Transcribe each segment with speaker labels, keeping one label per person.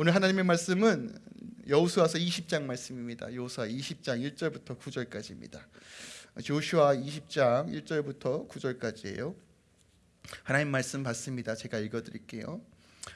Speaker 1: 오늘 하나님의 말씀은 여호수아서 20장 말씀입니다. 여호수아 20장 1절부터 9절까지입니다. 조슈아 20장 1절부터 9절까지예요. 하나님 말씀 받습니다. 제가 읽어 드릴게요.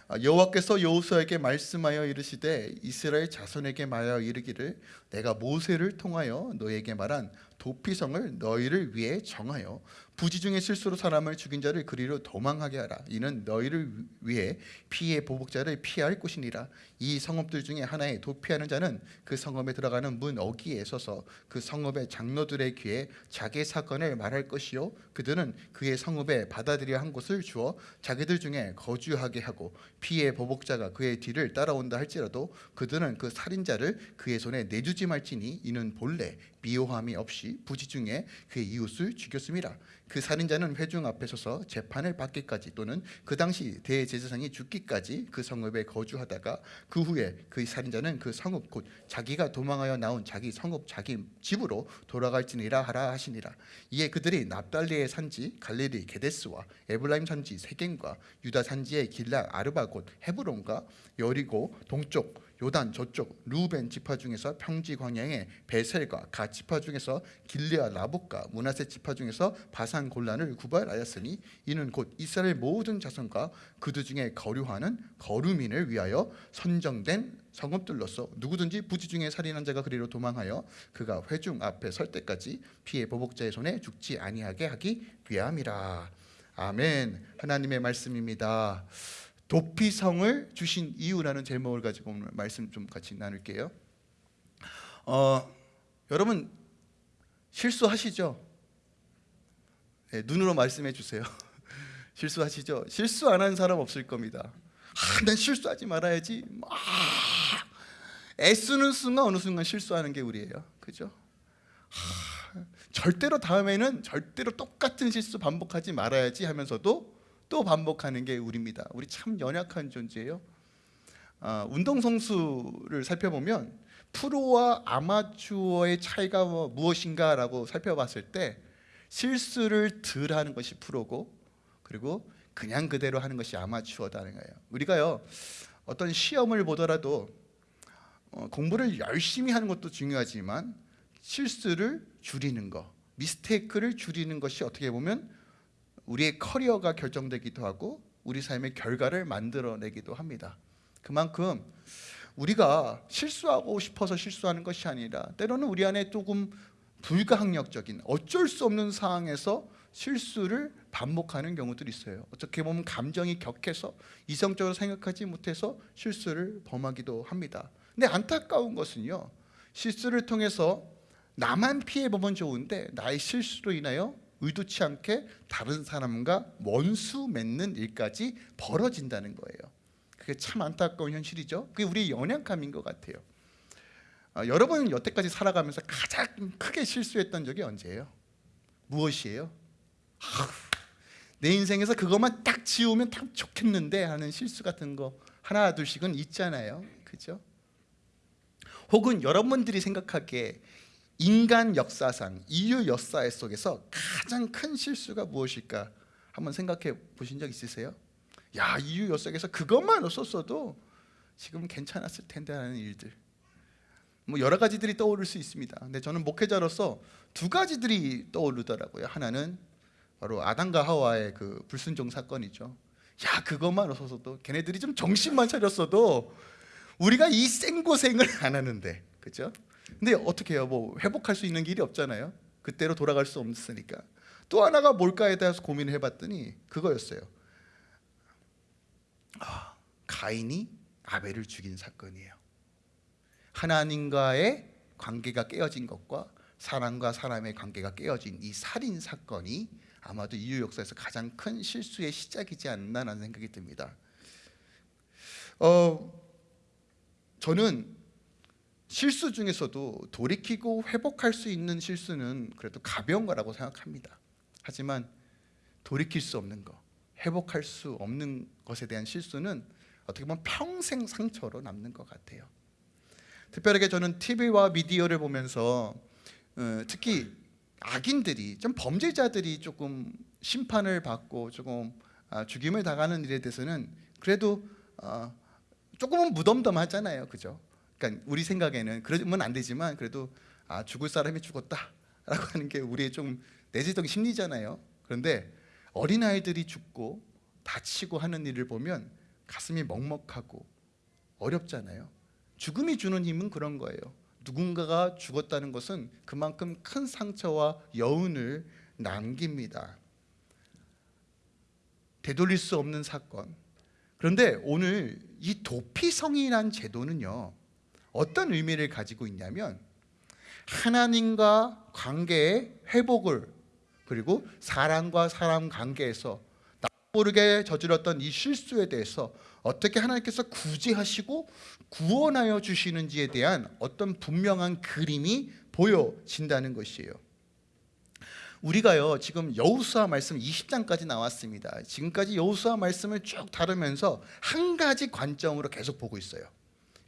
Speaker 1: 아, 여호와께서 여호수아에게 말씀하여 이르시되 이스라엘 자손에게 말하여 이르기를 내가 모세를 통하여 너에게 말한 도피성을 너희를 위해 정하여 부지 중에 실수로 사람을 죽인 자를 그리로 도망하게 하라. 이는 너희를 위해 피의 보복자를 피할 곳이니라. 이 성읍들 중에 하나에 도피하는 자는 그 성읍에 들어가는 문 어귀에 서서 그 성읍의 장로들의 귀에 자기 사건을 말할 것이요. 그들은 그의 성읍에 받아들여 한 곳을 주어 자기들 중에 거주하게 하고 피의 보복자가 그의 뒤를 따라온다 할지라도 그들은 그 살인자를 그의 손에 내주지 말지니 이는 본래 미워함이 없이 부지 중에 그의 이웃을 죽였음이라 그 살인자는 회중 앞에 서서 재판을 받기까지 또는 그 당시 대제사장이 죽기까지 그 성읍에 거주하다가 그 후에 그 살인자는 그 성읍 곧 자기가 도망하여 나온 자기 성읍 자기 집으로 돌아갈지니라 하라 하시니라. 이에 그들이 납달리의 산지 갈릴리 게데스와 에블라임 산지 세겜과 유다 산지의 길라 아르바 곧 헤브론과 여리고 동쪽 요단 저쪽 루벤 지파 중에서 평지 광야의 베셀과 가 지파 중에서 길리아 라복과 문하세 지파 중에서 바산 골란을 구발하였으니 이는 곧 이스라엘 모든 자손과 그들 중에 거류하는 거류민을 위하여 선정된 성읍들로서 누구든지 부지 중에 살인한 자가 그리로 도망하여 그가 회중 앞에 설 때까지 피해 보복자의 손에 죽지 아니하게 하기 위함이라 아멘 하나님의 말씀입니다. 도피성을 주신 이유라는 제목을 가지고 오늘 말씀 좀 같이 나눌게요. 어, 여러분 실수하시죠? 네, 눈으로 말씀해 주세요. 실수하시죠? 실수 안 한 사람 없을 겁니다. 아, 난 실수하지 말아야지. 아, 애쓰는 순간 어느 순간 실수하는 게 우리예요. 그죠? 아, 절대로 다음에는 절대로 똑같은 실수 반복하지 말아야지 하면서도 또 반복하는 게 우리입니다. 우리 참 연약한 존재예요. 아, 운동 선수를 살펴보면 프로와 아마추어의 차이가 뭐 무엇인가라고 살펴봤을 때 실수를 덜 하는 것이 프로고 그리고 그냥 그대로 하는 것이 아마추어다는 거예요. 우리가요 어떤 시험을 보더라도 어, 공부를 열심히 하는 것도 중요하지만 실수를 줄이는 거, 미스테이크를 줄이는 것이 어떻게 보면 우리의 커리어가 결정되기도 하고 우리 삶의 결과를 만들어내기도 합니다. 그만큼 우리가 실수하고 싶어서 실수하는 것이 아니라 때로는 우리 안에 조금 불가항력적인 어쩔 수 없는 상황에서 실수를 반복하는 경우들이 있어요. 어떻게 보면 감정이 격해서 이성적으로 생각하지 못해서 실수를 범하기도 합니다. 근데 안타까운 것은요. 실수를 통해서 나만 피해 보면 좋은데 나의 실수로 인하여 의도치 않게 다른 사람과 원수 맺는 일까지 벌어진다는 거예요. 그게 참 안타까운 현실이죠. 그게 우리의 연약함인 것 같아요. 아, 여러분은 여태까지 살아가면서 가장 크게 실수했던 적이 언제예요? 무엇이에요? 아우, 내 인생에서 그것만 딱 지우면 딱 좋겠는데 하는 실수 같은 거 하나 둘씩은 있잖아요. 그죠? 혹은 여러분들이 생각하기에 인간 역사상 인류 역사 속에서 가장 큰 실수가 무엇일까? 한번 생각해 보신 적 있으세요? 야 인류 역사에서 그것만 없었어도 지금 괜찮았을 텐데 하는 일들. 뭐 여러 가지들이 떠오를 수 있습니다. 근데 저는 목회자로서 두 가지들이 떠오르더라고요. 하나는 바로 아담과 하와의 그 불순종 사건이죠. 야 그것만 없었어도 걔네들이 좀 정신만 차렸어도 우리가 이 생고생을 안 하는데 그죠? 근데 어떻게 해요? 뭐 회복할 수 있는 길이 없잖아요. 그때로 돌아갈 수 없으니까. 또 하나가 뭘까에 대해서 고민을 해봤더니 그거였어요. 아, 가인이 아벨을 죽인 사건이에요. 하나님과의 관계가 깨어진 것과 사람과 사람의 관계가 깨어진 이 살인 사건이 아마도 인류 역사에서 가장 큰 실수의 시작이지 않나라는 생각이 듭니다. 어, 저는 실수 중에서도 돌이키고 회복할 수 있는 실수는 그래도 가벼운 거라고 생각합니다. 하지만 돌이킬 수 없는 거, 회복할 수 없는 것에 대한 실수는 어떻게 보면 평생 상처로 남는 것 같아요. 특별하게 저는 TV와 미디어를 보면서 어, 특히 악인들이 좀 범죄자들이 조금 심판을 받고 조금 아, 죽임을 당하는 일에 대해서는 그래도 어, 조금은 무덤덤하잖아요, 그죠? 그러니까 우리 생각에는 그러면 안 되지만 그래도 아 죽을 사람이 죽었다라고 하는 게 우리의 좀 내재적 심리잖아요. 그런데 어린 아이들이 죽고 다치고 하는 일을 보면 가슴이 먹먹하고 어렵잖아요. 죽음이 주는 힘은 그런 거예요. 누군가가 죽었다는 것은 그만큼 큰 상처와 여운을 남깁니다. 되돌릴 수 없는 사건. 그런데 오늘 이 도피성이란 제도는요. 어떤 의미를 가지고 있냐면 하나님과 관계의 회복을 그리고 사람과 사람 관계에서 나 모르게 저질렀던 이 실수에 대해서 어떻게 하나님께서 구제하시고 구원하여 주시는지에 대한 어떤 분명한 그림이 보여진다는 것이에요. 우리가요 지금 여호수아 말씀 20장까지 나왔습니다. 지금까지 여호수아 말씀을 쭉 다루면서 한 가지 관점으로 계속 보고 있어요.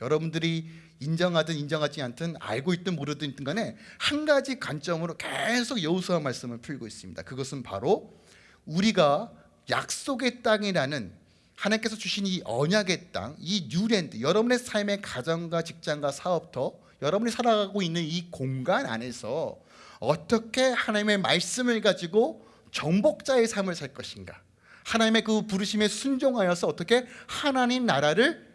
Speaker 1: 여러분들이 인정하든 인정하지 않든 알고 있든 모르든 간에 한 가지 관점으로 계속 여호수아 말씀을 풀고 있습니다. 그것은 바로 우리가 약속의 땅이라는 하나님께서 주신 이 언약의 땅, 이 new land, 여러분의 삶의 가정과 직장과 사업터, 여러분이 살아가고 있는 이 공간 안에서 어떻게 하나님의 말씀을 가지고 정복자의 삶을 살 것인가? 하나님의 그 부르심에 순종하여서 어떻게 하나님 나라를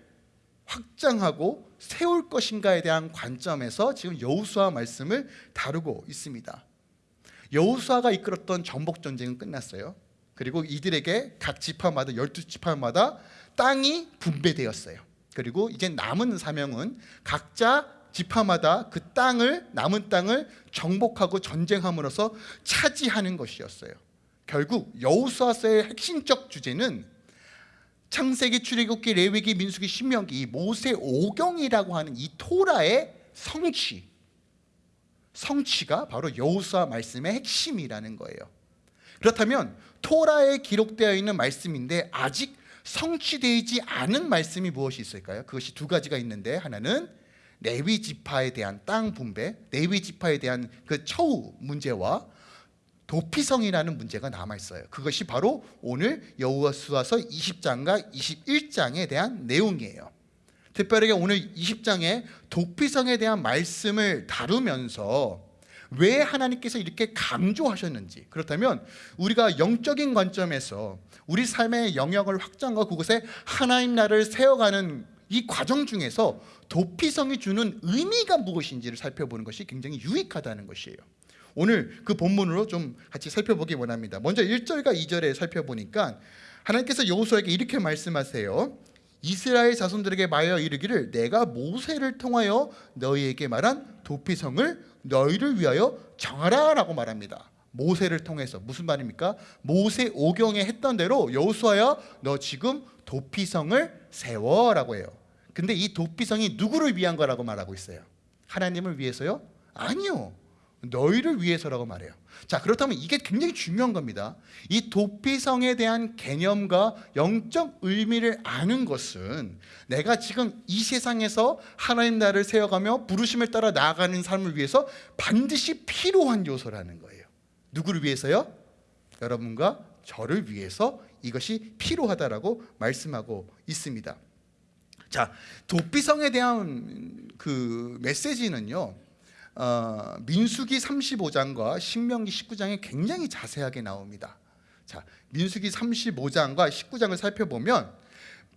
Speaker 1: 확장하고 세울 것인가에 대한 관점에서 지금 여호수아 말씀을 다루고 있습니다. 여호수아가 이끌었던 정복 전쟁은 끝났어요. 그리고 이들에게 각 지파마다 열두 지파마다 땅이 분배되었어요. 그리고 이제 남은 사명은 각자 지파마다 그 땅을 남은 땅을 정복하고 전쟁함으로써 차지하는 것이었어요. 결국 여호수아서의 핵심적 주제는 창세기, 출애굽기, 레위기, 민수기, 신명기 모세 오경이라고 하는 이 토라의 성취 성취가 바로 여호수아 말씀의 핵심이라는 거예요. 그렇다면 토라에 기록되어 있는 말씀인데 아직 성취되지 않은 말씀이 무엇이 있을까요? 그것이 두 가지가 있는데 하나는 레위 지파에 대한 땅 분배, 레위 지파에 대한 그 처우 문제와 도피성이라는 문제가 남아 있어요. 그것이 바로 오늘 여호수아서 20장과 21장에 대한 내용이에요. 특별하게 오늘 20장에 도피성에 대한 말씀을 다루면서 왜 하나님께서 이렇게 강조하셨는지 그렇다면 우리가 영적인 관점에서 우리 삶의 영역을 확장하고 그곳에 하나님 나라를 세워가는 이 과정 중에서 도피성이 주는 의미가 무엇인지를 살펴보는 것이 굉장히 유익하다는 것이에요. 오늘 그 본문으로 좀 같이 살펴보기 원합니다. 먼저 1절과 2절에 살펴보니까 하나님께서 여호수아에게 이렇게 말씀하세요. 이스라엘 자손들에게 말하여 이르기를 내가 모세를 통하여 너희에게 말한 도피성을 너희를 위하여 정하라라고 말합니다. 모세를 통해서 무슨 말입니까? 모세 오경에 했던 대로 여호수아야 너 지금 도피성을 세워라고 해요. 근데 이 도피성이 누구를 위한 거라고 말하고 있어요? 하나님을 위해서요? 아니요. 너희를 위해서라고 말해요. 자, 그렇다면 이게 굉장히 중요한 겁니다. 이 도피성에 대한 개념과 영적 의미를 아는 것은 내가 지금 이 세상에서 하나님 나라를 세워가며 부르심을 따라 나아가는 삶을 위해서 반드시 필요한 요소라는 거예요. 누구를 위해서요? 여러분과 저를 위해서 이것이 필요하다라고 말씀하고 있습니다. 자, 도피성에 대한 그 메시지는요. 어, 민수기 35장과 신명기 19장에 굉장히 자세하게 나옵니다. 자, 민수기 35장과 19장을 살펴보면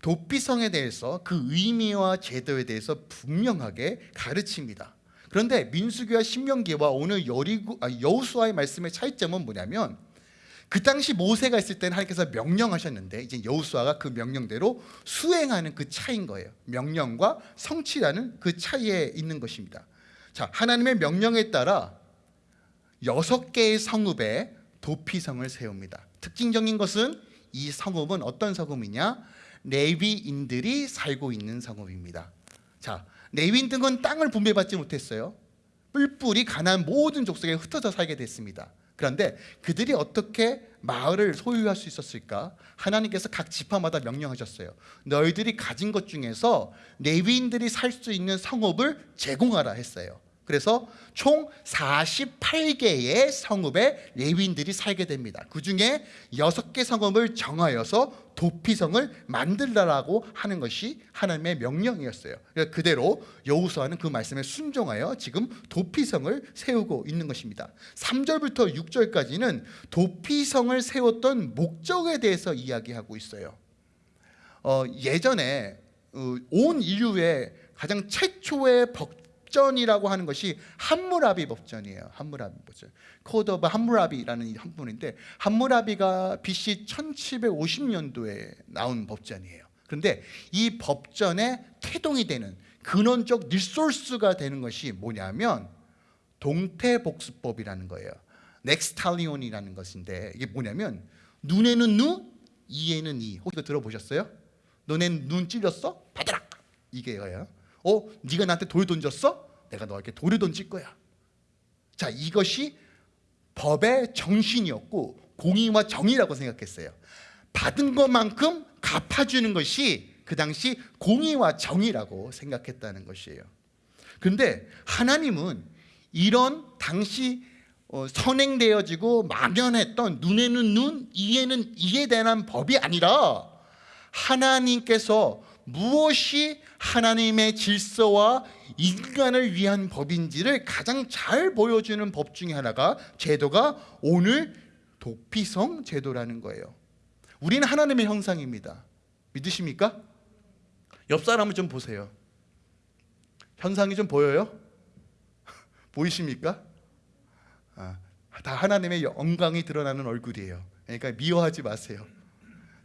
Speaker 1: 도피성에 대해서 그 의미와 제도에 대해서 분명하게 가르칩니다. 그런데 민수기와 신명기와 오늘 여리고, 아, 여호수아의 말씀의 차이점은 뭐냐면 그 당시 모세가 있을 때는 하나님께서 명령하셨는데 이제 여호수아가 그 명령대로 수행하는 그 차이인 거예요. 명령과 성취라는 그 차이에 있는 것입니다. 자, 하나님의 명령에 따라 여섯 개의 성읍에 도피성을 세웁니다. 특징적인 것은 이 성읍은 어떤 성읍이냐? 레위인들이 살고 있는 성읍입니다. 자, 레위인들은 땅을 분배받지 못했어요. 뿔뿔이 가난 모든 족속에 흩어져 살게 됐습니다. 그런데 그들이 어떻게 마을을 소유할 수 있었을까? 하나님께서 각 지파마다 명령하셨어요. 너희들이 가진 것 중에서 레위인들이 살 수 있는 성읍을 제공하라 했어요. 그래서 총 48개의 성읍에 레위인들이 살게 됩니다. 그 중에 6개 성읍을 정하여서 도피성을 만들라라고 하는 것이 하나님의 명령이었어요. 그러니까 그대로 여호수아는 그 말씀에 순종하여 지금 도피성을 세우고 있는 것입니다. 3절부터 6절까지는 도피성을 세웠던 목적에 대해서 이야기하고 있어요. 어, 예전에 어, 온 인류의 가장 최초의 법 전이라고 하는 것이 함무라비 법전이에요. 함무라비 법전. Code of Hammurabi라는 한 분인데 함무라비가 BC 1750년도에 나온 법전이에요. 그런데 이 법전의 태동이 되는 근원적 resource가 되는 것이 뭐냐면 동태복수법이라는 거예요. 넥스탈리온이라는 것인데 이게 뭐냐면 눈에는 눈, 이에는 이. 혹시 들어보셨어요? 너넨 눈 찔렸어? 받아라. 이게요. 어, 네가 나한테 돌 던졌어? 내가 너에게 돌을 던질 거야. 자, 이것이 법의 정신이었고 공의와 정의라고 생각했어요. 받은 것만큼 갚아주는 것이 그 당시 공의와 정의라고 생각했다는 것이에요. 그런데 하나님은 이런 당시 어, 선행되어지고 막연했던 눈에는 눈, 이에는 이에 대한 법이 아니라 하나님께서 무엇이 하나님의 질서와 인간을 위한 법인지를 가장 잘 보여주는 법 중에 하나가 제도가 오늘 도피성 제도라는 거예요. 우리는 하나님의 형상입니다. 믿으십니까? 옆 사람을 좀 보세요. 현상이 좀 보여요? 보이십니까? 아, 다 하나님의 영광이 드러나는 얼굴이에요. 그러니까 미워하지 마세요.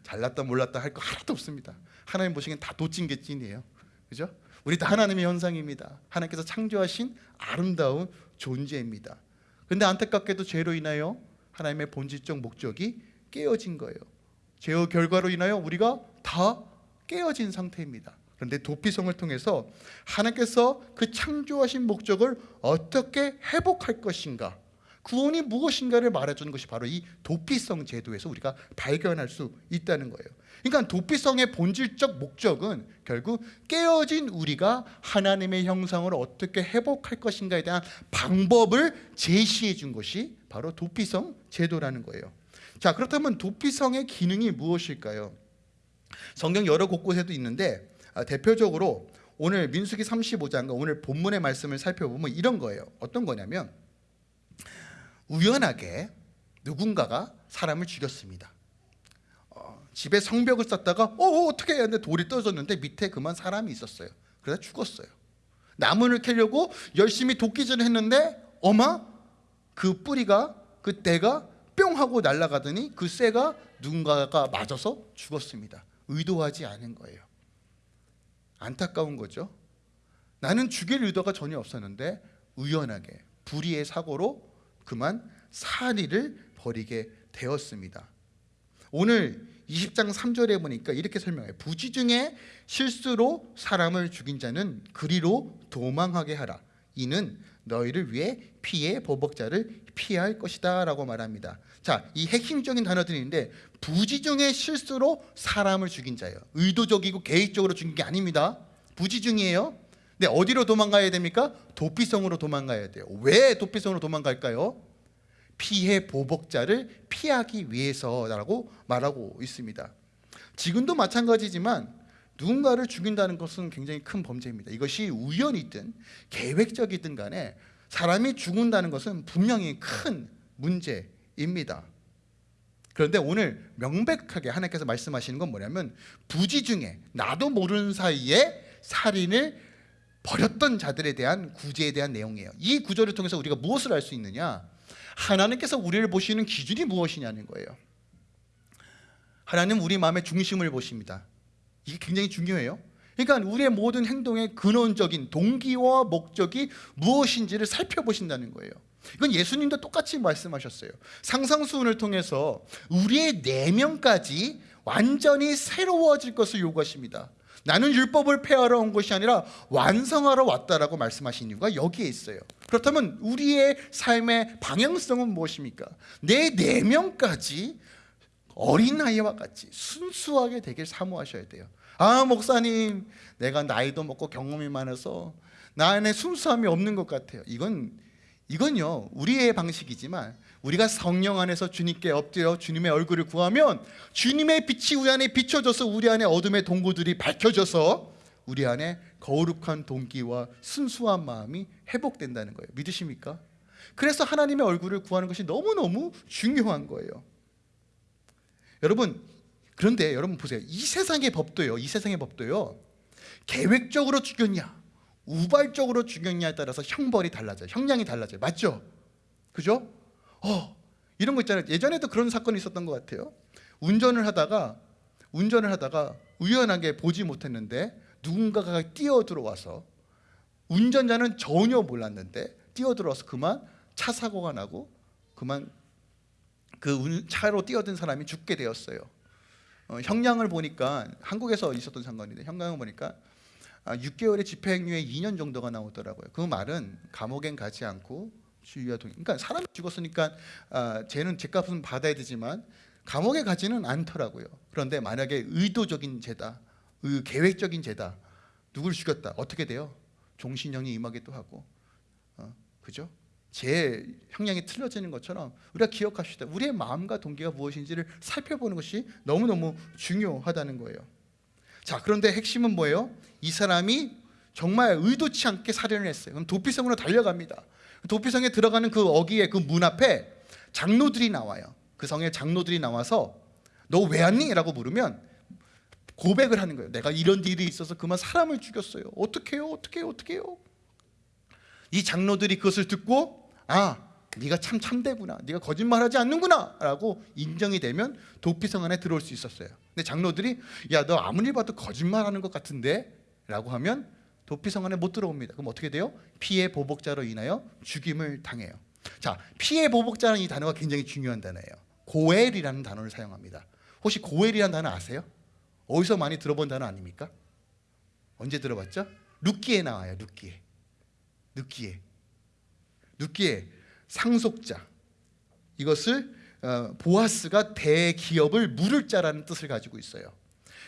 Speaker 1: 잘났다 몰랐다 할 거 하나도 없습니다. 하나님 보시기엔 다 도찐개찐이에요. 그죠? 우리 다 하나님의 현상입니다. 하나님께서 창조하신 아름다운 존재입니다. 근데 안타깝게도 죄로 인하여 하나님의 본질적 목적이 깨어진 거예요. 죄의 결과로 인하여 우리가 다 깨어진 상태입니다. 그런데 도피성을 통해서 하나님께서 그 창조하신 목적을 어떻게 회복할 것인가 구원이 무엇인가를 말해주는 것이 바로 이 도피성 제도에서 우리가 발견할 수 있다는 거예요. 그러니까 도피성의 본질적 목적은 결국 깨어진 우리가 하나님의 형상으로 어떻게 회복할 것인가에 대한 방법을 제시해 준 것이 바로 도피성 제도라는 거예요. 자, 그렇다면 도피성의 기능이 무엇일까요? 성경 여러 곳곳에도 있는데 아, 대표적으로 오늘 민수기 35장과 오늘 본문의 말씀을 살펴보면 이런 거예요. 어떤 거냐면 우연하게 누군가가 사람을 죽였습니다. 어, 집에 성벽을 쌓다가 어, 어 어떻게 해야 되는데 돌이 떨어졌는데 밑에 그만 사람이 있었어요. 그래서 죽었어요. 나무를 캐려고 열심히 도끼질을 했는데 어마 그 뿌리가 그 때가 뿅 하고 날아가더니 그 쇠가 누군가가 맞아서 죽었습니다. 의도하지 않은 거예요. 안타까운 거죠. 나는 죽일 의도가 전혀 없었는데 우연하게 불의의 사고로 그만 사리를 버리게 되었습니다. 오늘 20장 3절에 보니까 이렇게 설명해요. 부지 중에 실수로 사람을 죽인 자는 그리로 도망하게 하라. 이는 너희를 위해 피해 보복자를 피할 것이다 라고 말합니다. 자, 이 핵심적인 단어들인데 부지 중에 실수로 사람을 죽인 자예요. 의도적이고 계획적으로 죽인 게 아닙니다. 부지 중이에요. 근데 어디로 도망가야 됩니까? 도피성으로 도망가야 돼요. 왜 도피성으로 도망갈까요? 피해 보복자를 피하기 위해서라고 말하고 있습니다. 지금도 마찬가지지만 누군가를 죽인다는 것은 굉장히 큰 범죄입니다. 이것이 우연이든 계획적이든 간에 사람이 죽는다는 것은 분명히 큰 문제입니다. 그런데 오늘 명백하게 하나님께서 말씀하시는 건 뭐냐면 부지 중에 나도 모르는 사이에 살인을 벌였던 자들에 대한 구제에 대한 내용이에요. 이 구절을 통해서 우리가 무엇을 알 수 있느냐? 하나님께서 우리를 보시는 기준이 무엇이냐는 거예요. 하나님 우리 마음의 중심을 보십니다. 이게 굉장히 중요해요. 그러니까 우리의 모든 행동의 근원적인 동기와 목적이 무엇인지를 살펴보신다는 거예요. 이건 예수님도 똑같이 말씀하셨어요. 상상수훈을 통해서 우리의 내면까지 완전히 새로워질 것을 요구하십니다. 나는 율법을 폐하러 온 것이 아니라 완성하러 왔다라고 말씀하신 이유가 여기에 있어요. 그렇다면 우리의 삶의 방향성은 무엇입니까? 내 내면까지 어린아이와 같이 순수하게 되길 사모하셔야 돼요. 아 목사님 내가 나이도 먹고 경험이 많아서 나 안에 순수함이 없는 것 같아요. 이건 이건요 우리의 방식이지만 우리가 성령 안에서 주님께 엎드려 주님의 얼굴을 구하면 주님의 빛이 우리 안에 비춰져서 우리 안에 어둠의 동고들이 밝혀져서 우리 안에 거룩한 동기와 순수한 마음이 회복된다는 거예요. 믿으십니까? 그래서 하나님의 얼굴을 구하는 것이 너무너무 중요한 거예요. 여러분 그런데 여러분 보세요. 이 세상의 법도요 이 세상의 법도요 계획적으로 죽였냐 우발적으로 죽였냐에 따라서 형벌이 달라져요 형량이 달라져요 맞죠? 그죠? 어 이런 거 있잖아요 예전에도 그런 사건이 있었던 것 같아요 운전을 하다가 운전을 하다가 우연하게 보지 못했는데 누군가가 뛰어 들어와서 운전자는 전혀 몰랐는데 뛰어 들어와서 그만 차 사고가 나고 그만 그 운- 차로 뛰어든 사람이 죽게 되었어요. 어, 형량을 보니까 한국에서 있었던 사건인데 형량을 보니까 아, 6개월의 집행유예 2년 정도가 나오더라고요. 그 말은 감옥엔 가지 않고 주의와 동. 그러니까 사람이 죽었으니까 아, 쟤는 죄값은 받아야 되지만 감옥에 가지는 않더라고요. 그런데 만약에 의도적인 죄다, 의, 계획적인 죄다, 누구를 죽였다 어떻게 돼요? 종신형이 임하기도 하고, 어, 그죠? 제 형량이 틀려지는 것처럼 우리가 기억합시다. 우리의 마음과 동기가 무엇인지를 살펴보는 것이 너무너무 중요하다는 거예요. 자, 그런데 핵심은 뭐예요? 이 사람이 정말 의도치 않게 살인을 했어요. 그럼 도피성으로 달려갑니다. 도피성에 들어가는 그 어귀의 그 문 앞에 장로들이 나와요. 그 성에 장로들이 나와서 너 왜 왔니? 라고 물으면 고백을 하는 거예요. 내가 이런 일이 있어서 그만 사람을 죽였어요. 어떻게요? 어떻게요? 어떻게요? 이 장로들이 그것을 듣고 아 네가 참 참되구나 네가 거짓말하지 않는구나 라고 인정이 되면 도피성 안에 들어올 수 있었어요 근데 장로들이 야 너 아무리 봐도 거짓말하는 것 같은데 라고 하면 도피성 안에 못 들어옵니다 그럼 어떻게 돼요? 피해 보복자로 인하여 죽임을 당해요 자 피해 보복자라는 이 단어가 굉장히 중요한 단어예요 고엘이라는 단어를 사용합니다 혹시 고엘이라는 단어 아세요? 어디서 많이 들어본 단어 아닙니까? 언제 들어봤죠? 룻기에 나와요 룻기에 느끼해 느끼해 상속자 이것을 어, 보아스가 대기업을 물을 자라는 뜻을 가지고 있어요.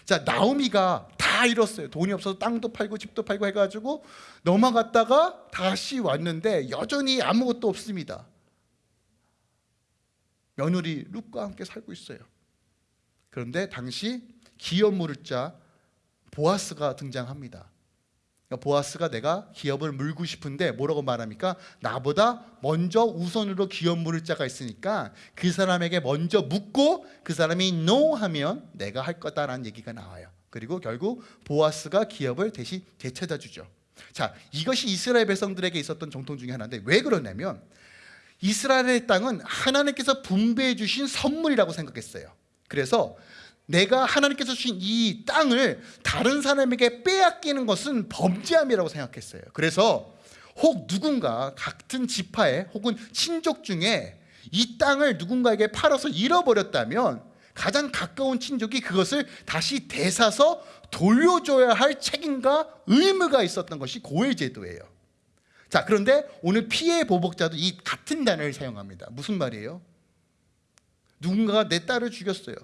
Speaker 1: 자 나오미가 다 잃었어요. 돈이 없어서 땅도 팔고 집도 팔고 해가지고 넘어갔다가 다시 왔는데 여전히 아무것도 없습니다. 며느리 룻과 함께 살고 있어요. 그런데 당시 기업 물을 자 보아스가 등장합니다 그러니까 보아스가 내가 기업을 물고 싶은데 뭐라고 말합니까? 나보다 먼저 우선으로 기업 물을 자가 있으니까 그 사람에게 먼저 묻고 그 사람이 no 하면 내가 할 거다라는 얘기가 나와요. 그리고 결국 보아스가 기업을 대신 되찾아 주죠. 자, 이것이 이스라엘 백성들에게 있었던 정통 중에 하나인데 왜 그러냐면 이스라엘의 땅은 하나님께서 분배해 주신 선물이라고 생각했어요. 그래서 내가 하나님께서 주신 이 땅을 다른 사람에게 빼앗기는 것은 범죄함이라고 생각했어요. 그래서 혹 누군가 같은 지파에 혹은 친족 중에 이 땅을 누군가에게 팔아서 잃어버렸다면 가장 가까운 친족이 그것을 다시 되사서 돌려줘야 할 책임과 의무가 있었던 것이 고해제도예요. 자, 그런데 오늘 피해 보복자도 이 같은 단어를 사용합니다. 무슨 말이에요? 누군가가 내 딸을 죽였어요.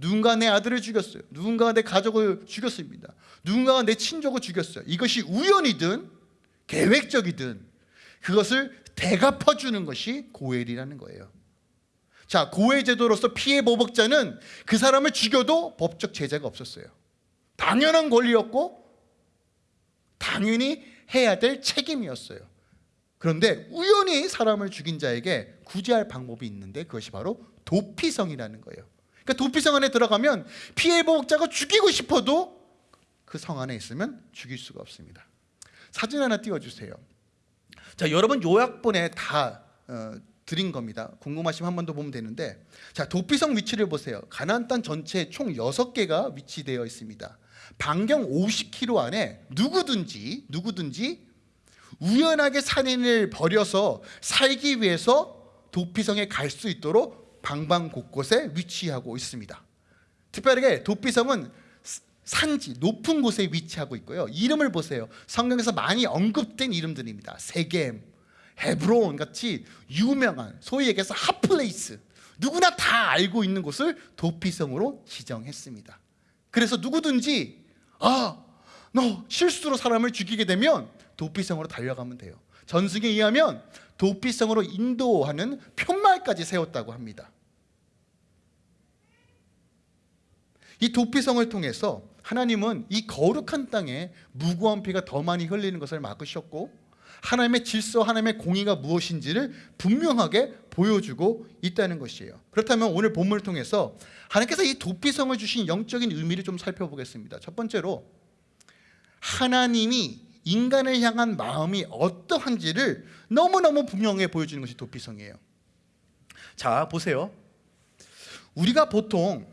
Speaker 1: 누군가 내 아들을 죽였어요. 누군가가 내 가족을 죽였습니다. 누군가가 내 친족을 죽였어요. 이것이 우연이든 계획적이든 그것을 대갚아주는 것이 고엘이라는 거예요. 자, 고엘 제도로서 피해 보복자는 그 사람을 죽여도 법적 제재가 없었어요. 당연한 권리였고 당연히 해야 될 책임이었어요. 그런데 우연히 사람을 죽인 자에게 구제할 방법이 있는데 그것이 바로 도피성이라는 거예요. 그러니까 도피성 안에 들어가면 피해 보복자가 죽이고 싶어도 그 성 안에 있으면 죽일 수가 없습니다. 사진 하나 띄워주세요. 자, 여러분 요약본에 다 어, 드린 겁니다. 궁금하시면 한 번 더 보면 되는데, 자 도피성 위치를 보세요. 가나안 땅 전체에 총 6개가 위치되어 있습니다. 반경 50km 안에 누구든지 누구든지 우연하게 살인을 벌여서 살기 위해서 도피성에 갈 수 있도록 방방 곳곳에 위치하고 있습니다. 특별하게 도피성은 산지 높은 곳에 위치하고 있고요. 이름을 보세요. 성경에서 많이 언급된 이름들입니다. 세겜, 헤브론 같이 유명한 소위 얘기해서 hot place 누구나 다 알고 있는 곳을 도피성으로 지정했습니다. 그래서 누구든지 아, 너 실수로 사람을 죽이게 되면 도피성으로 달려가면 돼요. 전승에 의하면 도피성으로 인도하는 팻말까지 세웠다고 합니다. 이 도피성을 통해서 하나님은 이 거룩한 땅에 무고한 피가 더 많이 흘리는 것을 막으셨고 하나님의 질서, 하나님의 공의가 무엇인지를 분명하게 보여주고 있다는 것이에요. 그렇다면 오늘 본문을 통해서 하나님께서 이 도피성을 주신 영적인 의미를 좀 살펴보겠습니다. 첫 번째로 하나님이 인간을 향한 마음이 어떠한지를 너무너무 분명하게 보여주는 것이 도피성이에요. 자, 보세요. 우리가 보통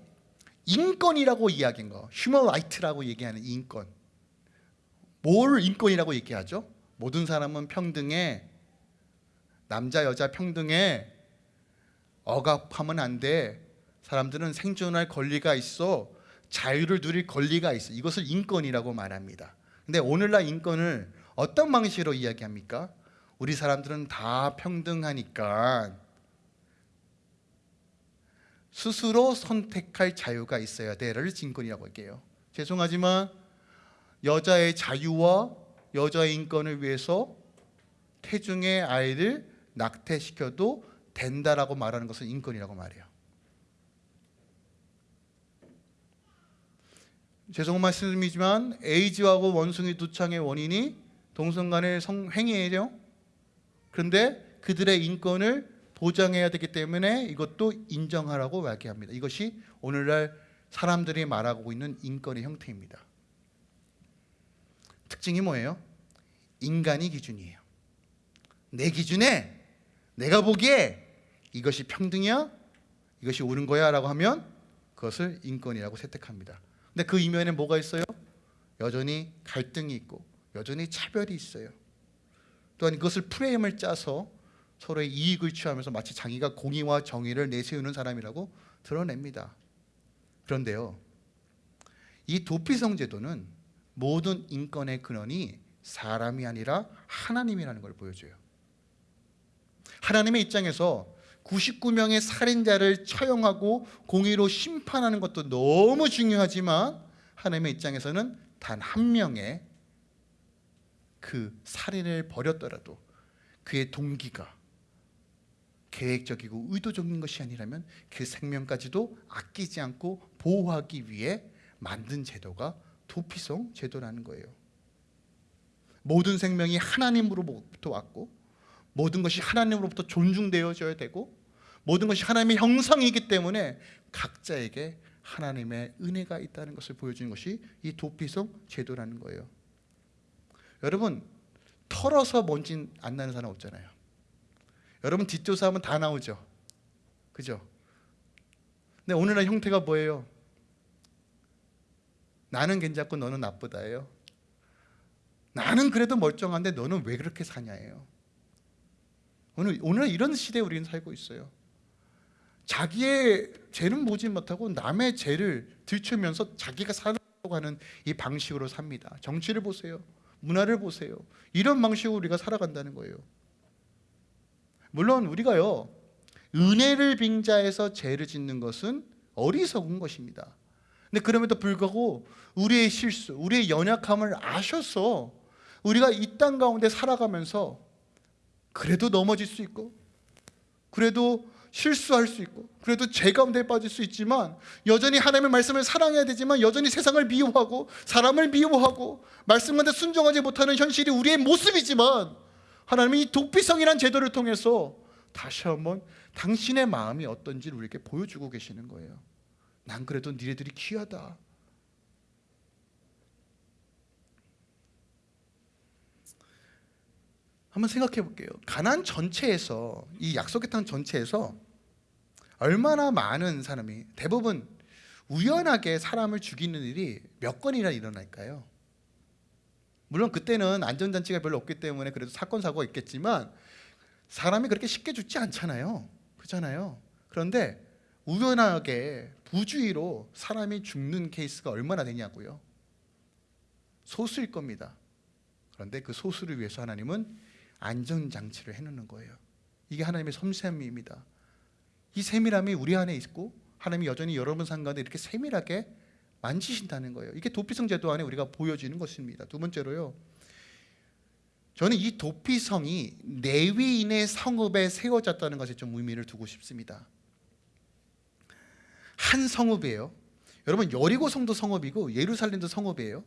Speaker 1: 인권이라고 이야기한 거, human right라고 얘기하는 인권. 뭘 인권이라고 얘기하죠? 모든 사람은 평등해. 남자 여자 평등해. 억압하면 안 돼. 사람들은 생존할 권리가 있어. 자유를 누릴 권리가 있어. 이것을 인권이라고 말합니다. 근데 오늘날 인권을 어떤 방식으로 이야기합니까? 우리 사람들은 다 평등하니까 스스로 선택할 자유가 있어야 돼를 인권이라고 할게요. 죄송하지만 여자의 자유와 여자의 인권을 위해서 태중의 아이를 낙태시켜도 된다라고 말하는 것은 인권이라고 말해요. 죄송한 말씀이지만 에이즈하고 원숭이 두 창의 원인이 동성 간의 성행위예요. 그런데 그들의 인권을 보장해야 되기 때문에 이것도 인정하라고 이야기합니다. 이것이 오늘날 사람들이 말하고 있는 인권의 형태입니다. 특징이 뭐예요? 인간이 기준이에요. 내 기준에 내가 보기에 이것이 평등이야? 이것이 옳은 거야? 라고 하면 그것을 인권이라고 채택합니다. 근데 그 이면에 뭐가 있어요? 여전히 갈등이 있고 여전히 차별이 있어요. 또한 이것을 프레임을 짜서 서로의 이익을 취하면서 마치 자기가 공의와 정의를 내세우는 사람이라고 드러냅니다. 그런데요, 이 도피성 제도는 모든 인권의 근원이 사람이 아니라 하나님이라는 걸 보여줘요. 하나님의 입장에서 99명의 살인자를 처형하고 공의로 심판하는 것도 너무 중요하지만 하나님의 입장에서는 단 한 명의 그 살인을 벌였더라도 그의 동기가 계획적이고 의도적인 것이 아니라면 그 생명까지도 아끼지 않고 보호하기 위해 만든 제도가 도피성 제도라는 거예요. 모든 생명이 하나님으로부터 왔고 모든 것이 하나님으로부터 존중되어져야 되고 모든 것이 하나님의 형상이기 때문에 각자에게 하나님의 은혜가 있다는 것을 보여주는 것이 이 도피성 제도라는 거예요. 여러분 털어서 먼지 안 나는 사람 없잖아요. 여러분 뒷조사하면 다 나오죠. 그죠? 근데 오늘날 형태가 뭐예요? 나는 괜찮고 너는 나쁘다예요. 나는 그래도 멀쩡한데 너는 왜 그렇게 사냐예요. 오늘 오늘 이런 시대에 우리는 살고 있어요. 자기의 죄는 보지 못하고 남의 죄를 들추면서 자기가 살아가고 하는 이 방식으로 삽니다. 정치를 보세요. 문화를 보세요. 이런 방식으로 우리가 살아간다는 거예요. 물론 우리가요. 은혜를 빙자해서 죄를 짓는 것은 어리석은 것입니다. 근데 그럼에도 불구하고 우리의 실수, 우리의 연약함을 아셔서 우리가 이 땅 가운데 살아가면서 그래도 넘어질 수 있고 그래도 실수할 수 있고 그래도 죄 가운데 빠질 수 있지만 여전히 하나님의 말씀을 사랑해야 되지만 여전히 세상을 미워하고 사람을 미워하고 말씀한테 순종하지 못하는 현실이 우리의 모습이지만 하나님이 이 도피성이란 제도를 통해서 다시 한번 당신의 마음이 어떤지를 우리에게 보여주고 계시는 거예요. 난 그래도 니네들이 귀하다. 한번 생각해 볼게요. 가난 전체에서 이 약속의 땅 전체에서 얼마나 많은 사람이 대부분 우연하게 사람을 죽이는 일이 몇 건이나 일어날까요? 물론 그때는 안전장치가 별로 없기 때문에 그래도 사건 사고가 있겠지만 사람이 그렇게 쉽게 죽지 않잖아요. 그렇잖아요. 그런데 우연하게 부주의로 사람이 죽는 케이스가 얼마나 되냐고요. 소수일 겁니다. 그런데 그 소수를 위해서 하나님은 안전장치를 해놓는 거예요. 이게 하나님의 섬세함입니다. 이 세밀함이 우리 안에 있고 하나님이 여전히 여러분 상가운데 이렇게 세밀하게 만지신다는 거예요. 이게 도피성 제도 안에 우리가 보여지는 것입니다. 두 번째로요. 저는 이 도피성이 레위인의 성읍에 세워졌다는 것에 좀 의미를 두고 싶습니다. 한 성읍이에요. 여러분 여리고 성도 성읍이고 예루살렘도 성읍이에요.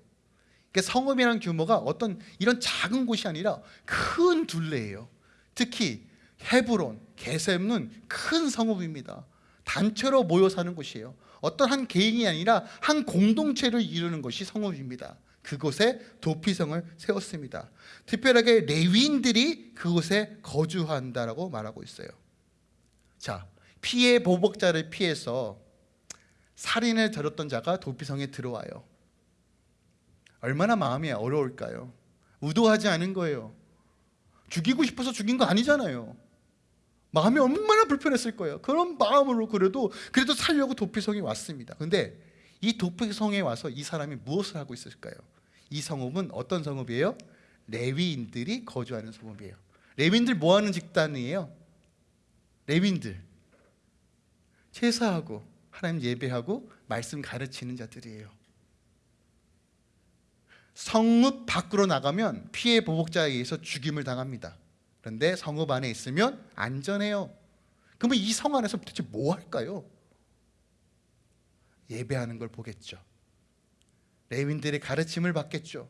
Speaker 1: 그러니까 성읍이라는 규모가 어떤 이런 작은 곳이 아니라 큰 둘레예요. 특히 헤브론, 게셈은 큰 성읍입니다. 단체로 모여 사는 곳이에요. 어떤 한 개인이 아니라 한 공동체를 이루는 것이 성읍입니다. 그곳에 도피성을 세웠습니다. 특별하게 레위인들이 그곳에 거주한다라고 말하고 있어요. 자, 피해 보복자를 피해서 살인을 저렸던 자가 도피성에 들어와요. 얼마나 마음이 어려울까요? 의도하지 않은 거예요. 죽이고 싶어서 죽인 거 아니잖아요. 마음이 얼마나 불편했을 거예요. 그런 마음으로 그래도 그래도 살려고 도피성에 왔습니다. 근데 이 도피성에 와서 이 사람이 무엇을 하고 있을까요? 이 성읍은 어떤 성읍이에요? 레위인들이 거주하는 성읍이에요. 레위인들 뭐 하는 집단이에요? 레위인들 제사하고 하나님 예배하고 말씀 가르치는 자들이에요. 성읍 밖으로 나가면 피해 보복자에 의해서 죽임을 당합니다. 그런데 성읍 안에 있으면 안전해요. 그러면 이 성 안에서 도대체 뭐 할까요? 예배하는 걸 보겠죠. 레윈들의 가르침을 받겠죠.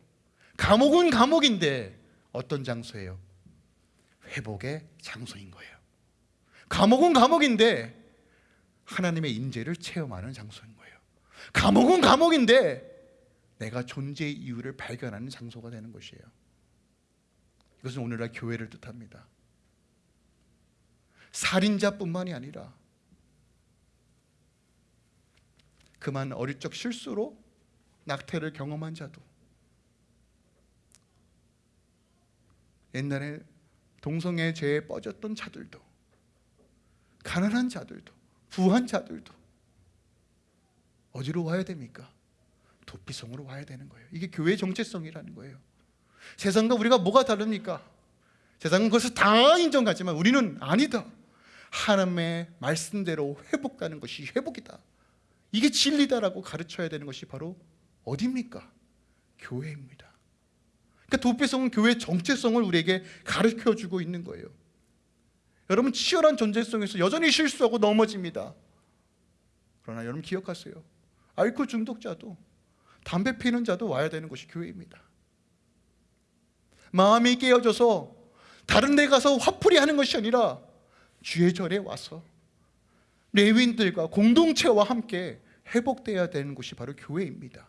Speaker 1: 감옥은 감옥인데 어떤 장소예요? 회복의 장소인 거예요. 감옥은 감옥인데 하나님의 임재를 체험하는 장소인 거예요. 감옥은 감옥인데 내가 존재의 이유를 발견하는 장소가 되는 것이에요. 이것은 오늘날 교회를 뜻합니다. 살인자뿐만이 아니라 그만 어릴 적 실수로 낙태를 경험한 자도 옛날에 동성애 죄에 빠졌던 자들도 가난한 자들도 부한 자들도 어디로 와야 됩니까? 도피성으로 와야 되는 거예요. 이게 교회 정체성이라는 거예요. 세상과 우리가 뭐가 다릅니까? 세상은 그것을 다 인정하지만 우리는 아니다. 하나님의 말씀대로 회복하는 것이 회복이다. 이게 진리다라고 가르쳐야 되는 것이 바로 어디입니까? 교회입니다. 그러니까 도피성은 교회의 정체성을 우리에게 가르쳐 주고 있는 거예요. 여러분 치열한 존재성에서 여전히 실수하고 넘어집니다. 그러나 여러분 기억하세요. 알코올 중독자도 담배 피는 자도 와야 되는 것이 교회입니다. 마음이 깨어져서 다른 데 가서 화풀이 하는 것이 아니라 주의 절에 와서 레윈들과 공동체와 함께 회복되어야 되는 곳이 바로 교회입니다.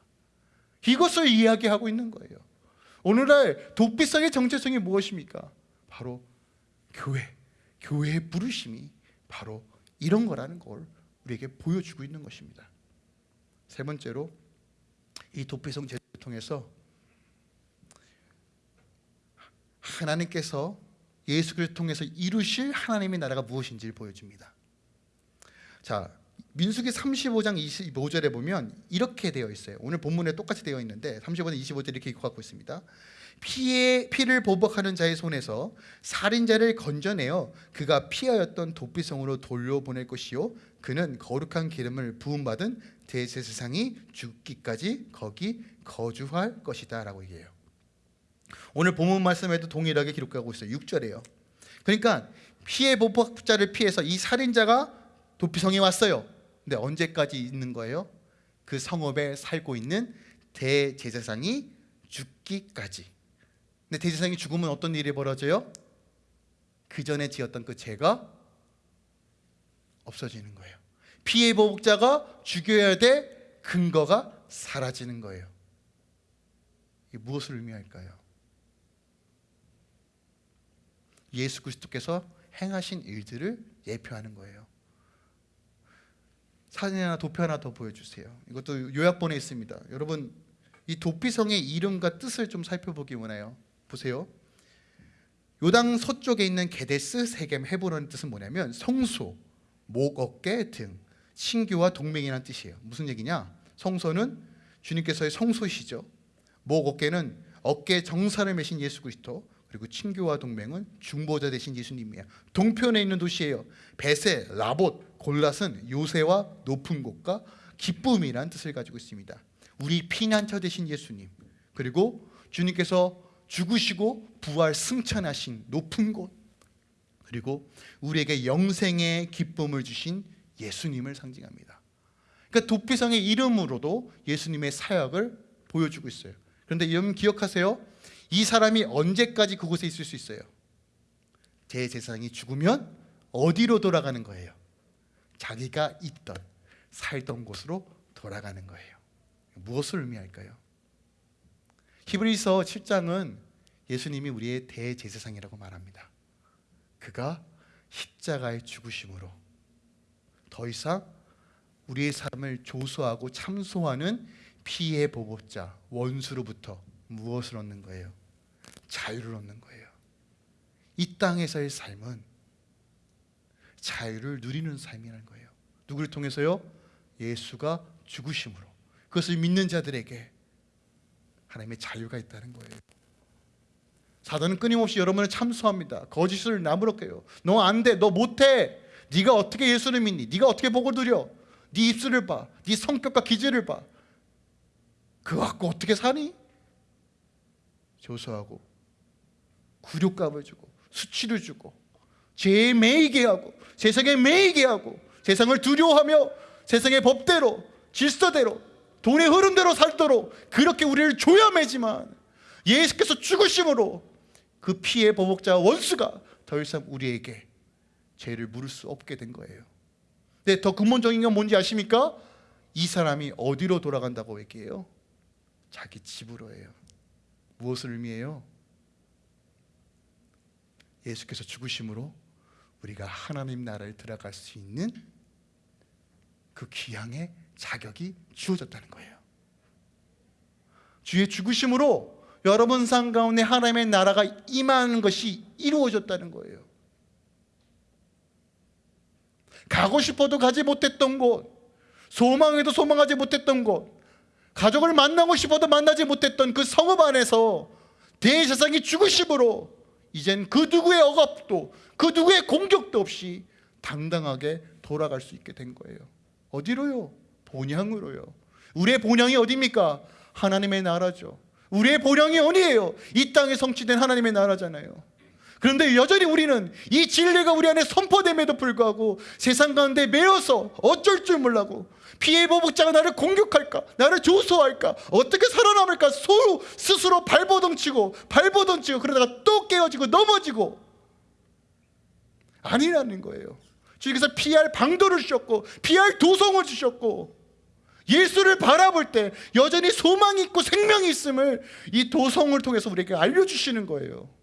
Speaker 1: 이것을 이야기하고 있는 거예요. 오늘날 독비성의 정체성이 무엇입니까? 바로 교회, 교회의 부르심이 바로 이런 거라는 걸 우리에게 보여주고 있는 것입니다. 세 번째로 이 도피성 제도를 통해서 하나님께서 예수 그리스도를 통해서 이루실 하나님의 나라가 무엇인지를 보여줍니다. 자, 민수기 35장 25절에 보면 이렇게 되어 있어요. 오늘 본문에 똑같이 되어 있는데 35장 25절 이렇게 갖고 있습니다. 피의 피를 보복하는 자의 손에서 살인자를 건져내어 그가 피하였던 도피성으로 돌려보낼 것이요 그는 거룩한 기름을 부음 받은 대제사장이 죽기까지 거기 거주할 것이다 라고 얘기해요. 오늘 본문 말씀에도 동일하게 기록하고 있어요. 6절이에요. 그러니까 피해 보복자를 피해서 이 살인자가 도피성에 왔어요. 근데 언제까지 있는 거예요? 그 성읍에 살고 있는 대제사장이 죽기까지. 근데 대제사장이 죽으면 어떤 일이 벌어져요? 그 전에 지었던 그 죄가 없어지는 거예요. 피해 보복자가 죽여야 될 근거가 사라지는 거예요. 이 무엇을 의미할까요? 예수 그리스도께서 행하신 일들을 예표하는 거예요. 사진 하나 도표 하나 더 보여주세요. 이것도 요약본에 있습니다. 여러분 이 도피성의 이름과 뜻을 좀 살펴보기 원해요. 보세요. 요당 서쪽에 있는 게데스, 세겜, 헤브론 뜻은 뭐냐면 성소, 목, 어깨 등 신교와 동맹이라는 뜻이에요. 무슨 얘기냐? 성소는 주님께서의 성소시죠. 목, 어깨는 어깨 정사를 매신 예수 그리스도 그리고 친교와 동맹은 중보자 되신 예수님이에요. 동편에 있는 도시예요. 베세, 라봇, 골랏은 요새와 높은 곳과 기쁨이란 뜻을 가지고 있습니다. 우리 피난처 되신 예수님 그리고 주님께서 죽으시고 부활 승천하신 높은 곳 그리고 우리에게 영생의 기쁨을 주신 예수님을 상징합니다. 그러니까 도피성의 이름으로도 예수님의 사역을 보여주고 있어요. 그런데 여러분 기억하세요. 이 사람이 언제까지 그곳에 있을 수 있어요? 대제사장이 죽으면 어디로 돌아가는 거예요? 자기가 있던 살던 곳으로 돌아가는 거예요. 무엇을 의미할까요? 히브리서 7장은 예수님이 우리의 대제사장이라고 말합니다. 그가 십자가의 죽으심으로 더 이상 우리의 삶을 조소하고 참소하는 피해 보복자 원수로부터 무엇을 얻는 거예요? 자유를 얻는 거예요. 이 땅에서의 삶은 자유를 누리는 삶이라는 거예요. 누구를 통해서요? 예수가 죽으심으로 그것을 믿는 자들에게 하나님의 자유가 있다는 거예요. 사단은 끊임없이 여러분을 참소합니다. 거짓을 안 돼, 너 못해. 네가 어떻게 예수를 믿니? 네가 어떻게 보고 드려? 네 입술을 봐, 네 성격과 기질을 봐. 그거 갖고 어떻게 사니? 조소하고 굴욕값을 주고 수치를 주고 죄에 매이게 하고 세상에 매이게 하고 세상을 두려워하며 세상의 법대로 질서대로 돈의 흐름대로 살도록 그렇게 우리를 조여 매지만 예수께서 죽으심으로 그 피의 보복자 원수가 더 이상 우리에게 죄를 물을 수 없게 된 거예요. 근데 더 근본적인 건 뭔지 아십니까? 이 사람이 어디로 돌아간다고 얘기해요? 자기 집으로예요. 무엇을 의미해요? 예수께서 죽으심으로 우리가 하나님 나라에 들어갈 수 있는 그 귀향의 자격이 주어졌다는 거예요. 주의 죽으심으로 여러분 삶 가운데 하나님의 나라가 임하는 것이 이루어졌다는 거예요. 가고 싶어도 가지 못했던 곳, 소망해도 소망하지 못했던 곳, 가족을 만나고 싶어도 만나지 못했던 그 성읍 안에서 대제사장이 죽으심으로 이젠 그 누구의 억압도 그 누구의 공격도 없이 당당하게 돌아갈 수 있게 된 거예요. 어디로요? 본향으로요. 우리의 본향이 어디입니까? 하나님의 나라죠. 우리의 본향이 어디예요? 이 땅에 성취된 하나님의 나라잖아요. 그런데 여전히 우리는 이 진리가 우리 안에 선포됨에도 불구하고 세상 가운데 매여서 어쩔 줄 몰라고 피해 보복자가 나를 공격할까? 나를 조소할까? 어떻게 살아남을까? 소 스스로 발버둥치고 발버둥치고 그러다가 또 깨어지고 넘어지고 아니라는 거예요. 주께서 피할 방도를 주셨고 피할 도성을 주셨고 예수를 바라볼 때 여전히 소망이 있고 생명이 있음을 이 도성을 통해서 우리에게 알려주시는 거예요.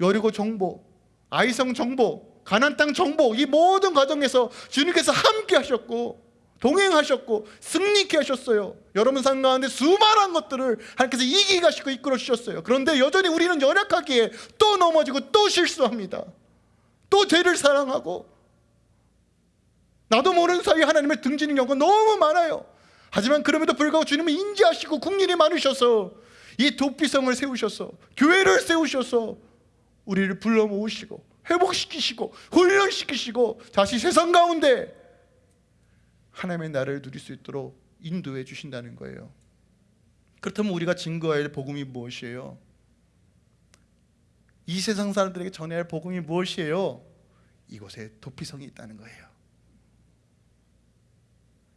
Speaker 1: 여리고 정보, 아이성 정보, 가난 땅 정보 이 모든 과정에서 주님께서 함께 하셨고 동행하셨고 승리케 하셨어요. 여러분 삶 가운데 수많은 것들을 하나님께서 이기게 하시고 이끌어 주셨어요. 그런데 여전히 우리는 연약하기에 또 넘어지고 또 실수합니다. 또 죄를 사랑하고 나도 모르는 사이에 하나님을 등지는 경우가 너무 많아요. 하지만 그럼에도 불구하고 주님은 인지하시고 국민이 많으셔서 이 도피성을 세우셔서 교회를 세우셔서 우리를 불러 모으시고 회복시키시고 훈련시키시고 다시 세상 가운데 하나님의 나라를 누릴 수 있도록 인도해 주신다는 거예요. 그렇다면 우리가 증거해야 할 복음이 무엇이에요? 이 세상 사람들에게 전해야 할 복음이 무엇이에요? 이곳에 도피성이 있다는 거예요.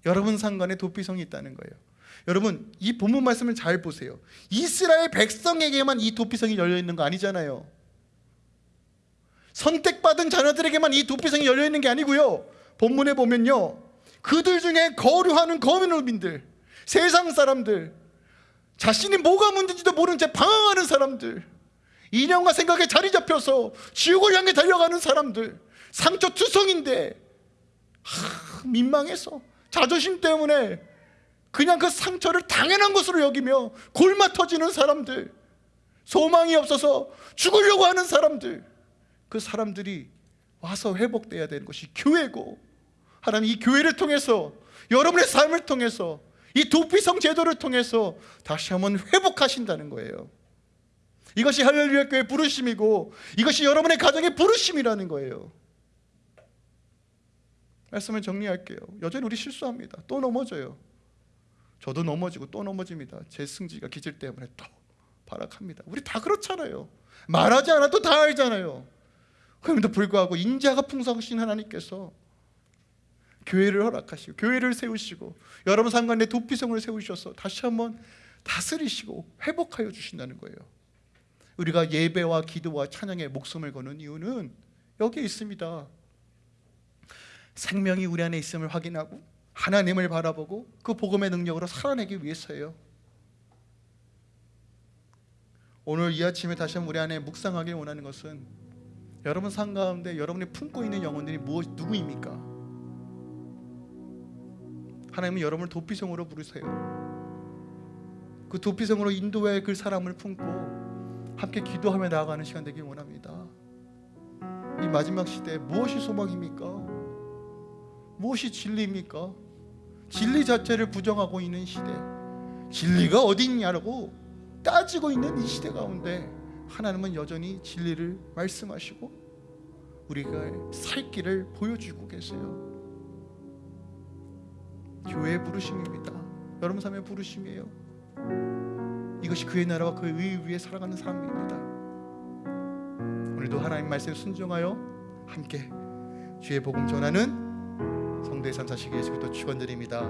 Speaker 1: 여러분 상관에 도피성이 있다는 거예요. 여러분 이 본문 말씀을 잘 보세요. 이스라엘 백성에게만 이 도피성이 열려 있는 거 아니잖아요. 선택받은 자녀들에게만 이 도피성이 열려 있는 게 아니고요. 본문에 보면요. 그들 중에 거류하는 거민민들, 세상 사람들, 자신이 뭐가 문제인지도 모르는 채 방황하는 사람들, 인형과 생각에 자리 잡혀서 지옥을 향해 달려가는 사람들, 상처투성인데 하, 민망해서 자존심 때문에 그냥 그 상처를 당연한 것으로 여기며 골마 터지는 사람들, 소망이 없어서 죽으려고 하는 사람들, 그 사람들이 와서 회복돼야 되는 것이 교회고 하나님 이 교회를 통해서 여러분의 삶을 통해서 이 도피성 제도를 통해서 다시 한번 회복하신다는 거예요. 이것이 할렐루야 교회 부르심이고 이것이 여러분의 가정의 부르심이라는 거예요. 말씀을 정리할게요. 여전히 우리 실수합니다. 또 넘어져요. 저도 넘어지고 또 넘어집니다. 제 승지가 기질 때문에 또 발악합니다. 우리 다 그렇잖아요. 말하지 않아도 다 알잖아요. 그럼에도 불구하고 인자가 풍성하신 하나님께서 교회를 허락하시고 교회를 세우시고 여러분 상관에 도피성을 세우셔서 다시 한번 다스리시고 회복하여 주신다는 거예요. 우리가 예배와 기도와 찬양에 목숨을 거는 이유는 여기에 있습니다. 생명이 우리 안에 있음을 확인하고 하나님을 바라보고 그 복음의 능력으로 살아내기 위해서예요. 오늘 이 아침에 다시 한번 우리 안에 묵상하길 원하는 것은 여러분 삶 가운데 여러분이 품고 있는 영혼들이 무엇 누구입니까? 하나님은 여러분을 도피성으로 부르세요. 그 도피성으로 인도의 그 사람을 품고 함께 기도하며 나아가는 시간 되길 원합니다. 이 마지막 시대에 무엇이 소망입니까? 무엇이 진리입니까? 진리 자체를 부정하고 있는 시대. 진리가 어디 있냐고 따지고 있는 이 시대 가운데 하나님은 여전히 진리를 말씀하시고 우리가 살 길을 보여주고 계세요. 교회의 부르심입니다. 여러분 삶의 부르심이에요. 이것이 그의 나라와 그의 의 위에 살아가는 사람입니다. 오늘도 하나님 말씀에 순종하여 함께 주의 복음 전하는 성도의 삶 사시기 예수 그리스도 축원드립니다.